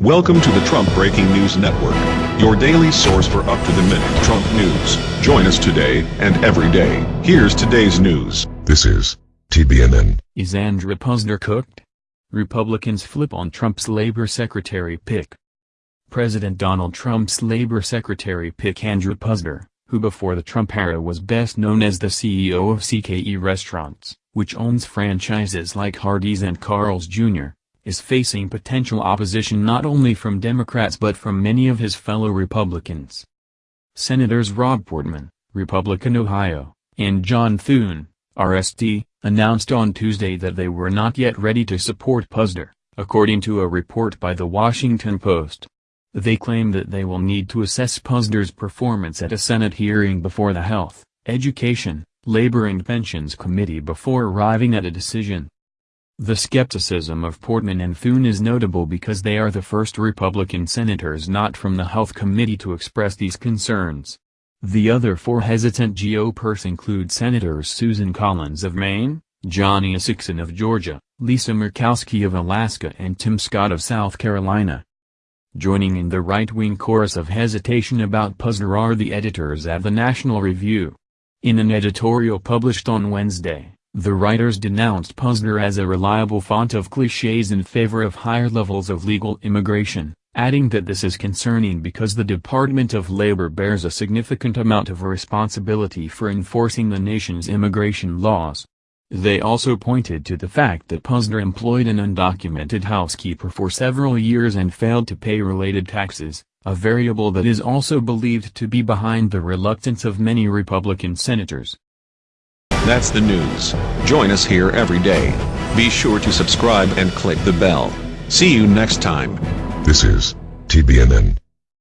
Welcome to the Trump Breaking News Network, your daily source for up-to-the-minute Trump news. Join us today and every day. Here's today's news. This is TBNN. Is Andrew Puzder cooked? Republicans flip on Trump's labor secretary pick. President Donald Trump's labor secretary pick Andrew Puzder, who before the Trump era was best known as the CEO of CKE Restaurants, which owns franchises like Hardee's and Carl's Jr., is facing potential opposition not only from Democrats but from many of his fellow Republicans. Senators Rob Portman, Republican Ohio, and John Thune, RSD, announced on Tuesday that they were not yet ready to support Puzder, according to a report by The Washington Post. They claim that they will need to assess Puzder's performance at a Senate hearing before the Health, Education, Labor and Pensions Committee before arriving at a decision. The skepticism of Portman and Thune is notable because they are the first Republican senators not from the Health Committee to express these concerns. The other four hesitant GOPers include Senators Susan Collins of Maine, Johnny Isakson of Georgia, Lisa Murkowski of Alaska and Tim Scott of South Carolina. Joining in the right-wing chorus of hesitation about Puzder are the editors at the National Review. In an editorial published on Wednesday, the writers denounced Puzder as a reliable font of cliches in favor of higher levels of legal immigration, adding that this is concerning because the Department of Labor bears a significant amount of responsibility for enforcing the nation's immigration laws. They also pointed to the fact that Puzder employed an undocumented housekeeper for several years and failed to pay related taxes, a variable that is also believed to be behind the reluctance of many Republican senators. That's the news. Join us here every day. Be sure to subscribe and click the bell. See you next time. This is TBNN.